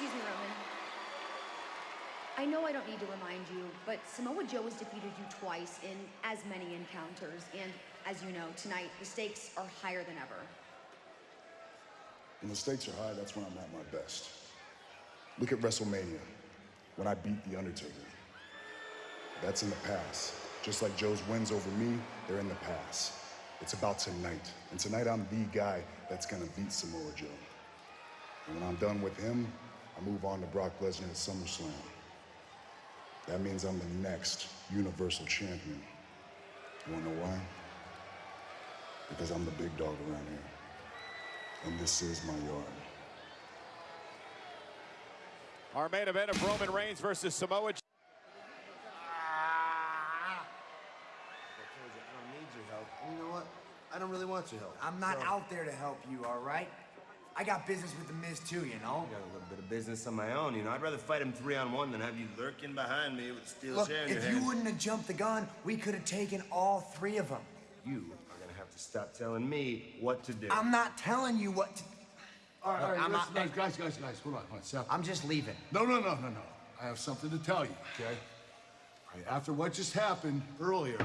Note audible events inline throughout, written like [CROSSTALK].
Excuse me, Roman. I know I don't need to remind you, but Samoa Joe has defeated you twice in as many encounters, and as you know, tonight the stakes are higher than ever. When the stakes are high, that's when I'm at my best. Look at WrestleMania, when I beat The Undertaker. That's in the past. Just like Joe's wins over me, they're in the past. It's about tonight. And tonight I'm the guy that's gonna beat Samoa Joe. And when I'm done with him, I move on to Brock Lesnar at SummerSlam. That means I'm the next Universal Champion. You wanna know why? Because I'm the big dog around here. And this is my yard. Our main event of Roman Reigns versus Samoa Joe. I don't need your help. You know what? I don't really want your help. I'm not So- out there to help you, all right? I got business with the Miz too, you know? I got a little bit of business on my own, you know. I'd rather fight him three on one than have you lurking behind me with a steel Look, chair in your if hand. you wouldn't have jumped the gun, we could have taken all three of them. You are gonna have to stop telling me what to do. I'm not telling you what to... All right, all right, I'm listen, not- guys, guys, guys, hold on, hold on, Seth. I'm just leaving. No, no, no, no, no. I have something to tell you, okay? All right, after what just happened earlier,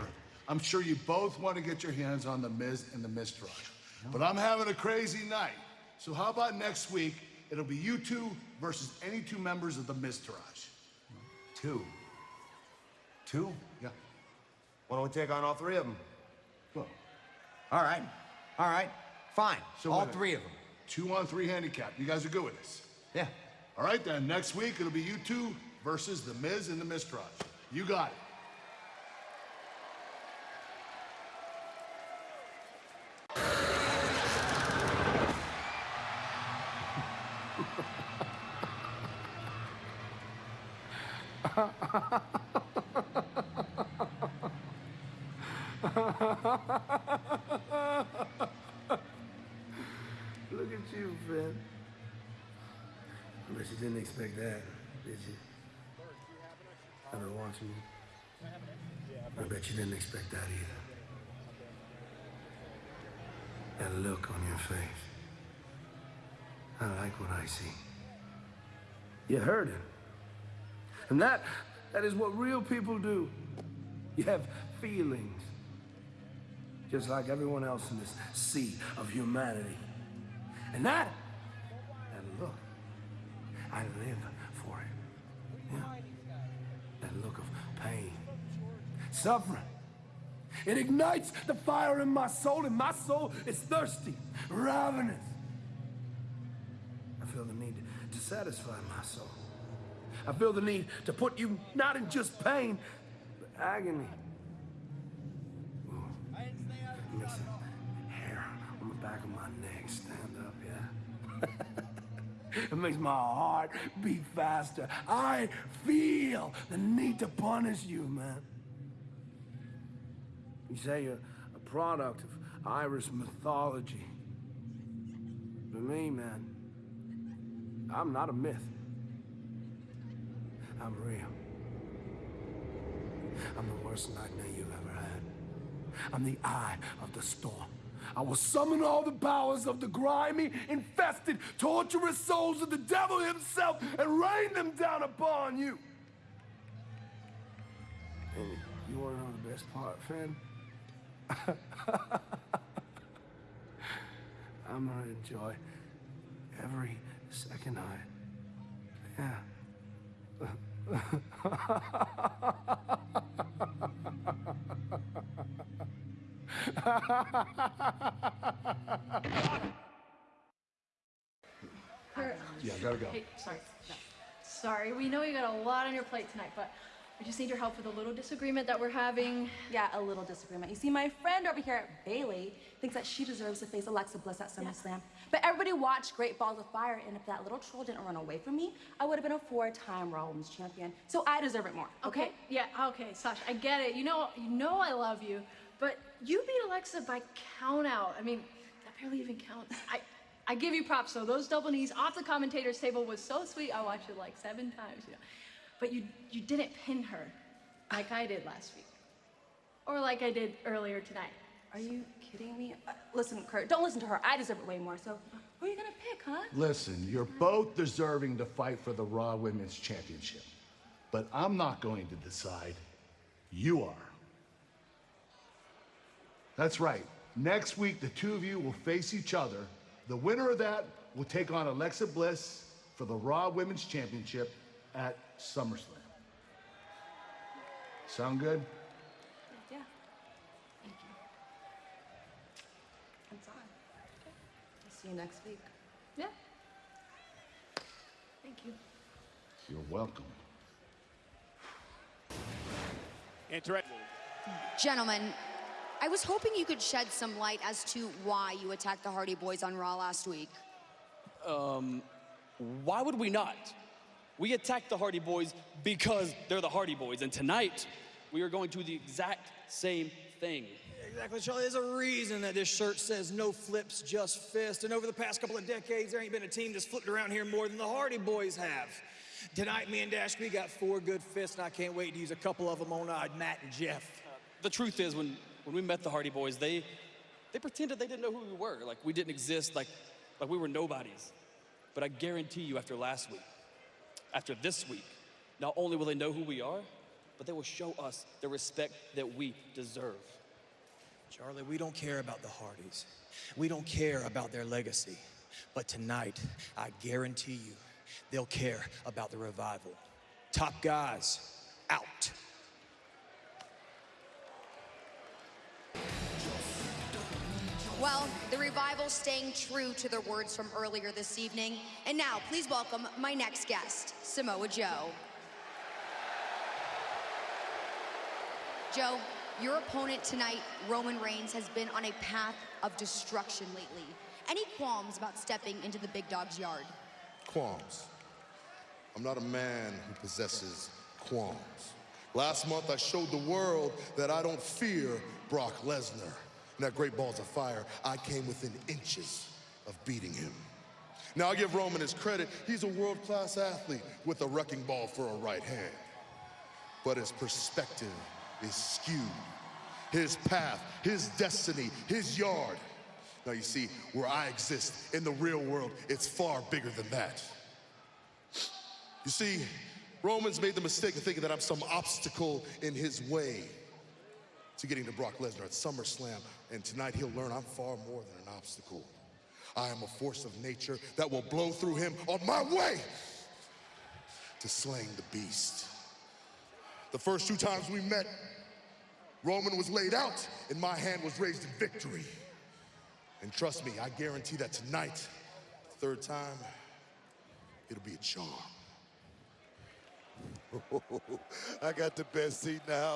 I'm sure you both want to get your hands on the Miz and the Miztourage. But I'm having a crazy night. So how about next week, it'll be you two versus any two members of the Miztourage. Two. Two? Yeah. Why don't we take on all three of them? Well, All right, all right, fine. So all wait a minute. three of them. two on three handicap. You guys are good with this? Yeah. All right, then, next week, it'll be you two versus the Miz and the Miztourage. You got it. Look at you, Finn. I bet you didn't expect that, did you? I've been watching you. I bet you didn't expect that either. That look on your face. I like what I see. You heard him. And that, that is what real people do. You have feelings. Just like everyone else in this sea of humanity. And that, that look, I live for it. Yeah. That look of pain, suffering. It ignites the fire in my soul, and my soul is thirsty, ravenous. I feel the need to satisfy my soul. I feel the need to put you not in just pain, but agony. The hair on the back of my neck stand up, yeah? [LAUGHS] it makes my heart beat faster. I feel the need to punish you, man. You say you're a product of Irish mythology. But me, man, I'm not a myth. I'm real. I'm the worst nightmare you've ever had. I'm the eye of the storm. I will summon all the powers of the grimy, infested, torturous souls of the devil himself and rain them down upon you. You want to know the best part, Finn? I'm gonna enjoy every second of it. Yeah. [LAUGHS] Yeah, gotta go. Hey, sorry. No. Sorry, we know you got a lot on your plate tonight, but we just need your help with a little disagreement that we're having. Yeah, a little disagreement. You see, my friend over here, Bayley, thinks that she deserves to face Alexa Bliss at SummerSlam. But everybody watched Great Balls of Fire, and if that little troll didn't run away from me, I would have been a four-time Raw Women's Champion. So I deserve it more. Okay, yeah, okay, Sasha, I get it. You know, you know I love you, but you beat Alexa by count out. I mean, that barely even counts. I, I give you props though. Those double knees off the commentator's table was so sweet. I watched it like seven times, you know. But you, you didn't pin her like I did last week, or like I did earlier tonight. Are you kidding me? Uh, listen, Kurt, don't listen to her. I deserve it way more. So Who are you gonna pick, huh? Listen, you're both deserving to fight for the Raw Women's Championship. But I'm not going to decide. You are. That's right. Next week, the two of you will face each other. The winner of that will take on Alexa Bliss for the Raw Women's Championship at SummerSlam. Sound good? Yeah. Thank you. It's on. I'll see you next week. Yeah. Thank you. You're welcome. Interact. Gentlemen, I was hoping you could shed some light as to why you attacked the Hardy Boys on Raw last week. Um, Why would we not? We attacked the Hardy Boys because they're the Hardy Boys, and tonight we are going to do the exact same thing. Exactly, Charlie. There's a reason that this shirt says no flips, just fist. And over the past couple of decades, there ain't been a team that's flipped around here more than the Hardy Boys have. Tonight, me and Dash, we got four good fists, and I can't wait to use a couple of them on uh, Matt and Jeff. The truth is, when, when we met the Hardy Boys, they, they pretended they didn't know who we were, like we didn't exist, like, like we were nobodies. But I guarantee you, after last week, after this week, not only will they know who we are, but they will show us the respect that we deserve. Charlie, we don't care about the Hardys. We don't care about their legacy. But tonight, I guarantee you, they'll care about the revival. Top guys, out. Well, the revival staying true to their words from earlier this evening. And now, please welcome my next guest, Samoa Joe. Joe, your opponent tonight, Roman Reigns, has been on a path of destruction lately. Any qualms about stepping into the big dog's yard? qualms. I'm not a man who possesses qualms. Last month, I showed the world that I don't fear Brock Lesnar. And that Great Balls of Fire, I came within inches of beating him. Now, I give Roman his credit. He's a world-class athlete with a wrecking ball for a right hand. But his perspective is skewed. His path, his destiny, his yard. Now, you see, where I exist in the real world, it's far bigger than that. You see, Roman's made the mistake of thinking that I'm some obstacle in his way to getting to Brock Lesnar at SummerSlam. And tonight he'll learn I'm far more than an obstacle. I am a force of nature that will blow through him on my way to slaying the beast. The first two times we met, Roman was laid out and my hand was raised in victory. And trust me, I guarantee that tonight, third time, it'll be a charm. [LAUGHS] I got the best seat house.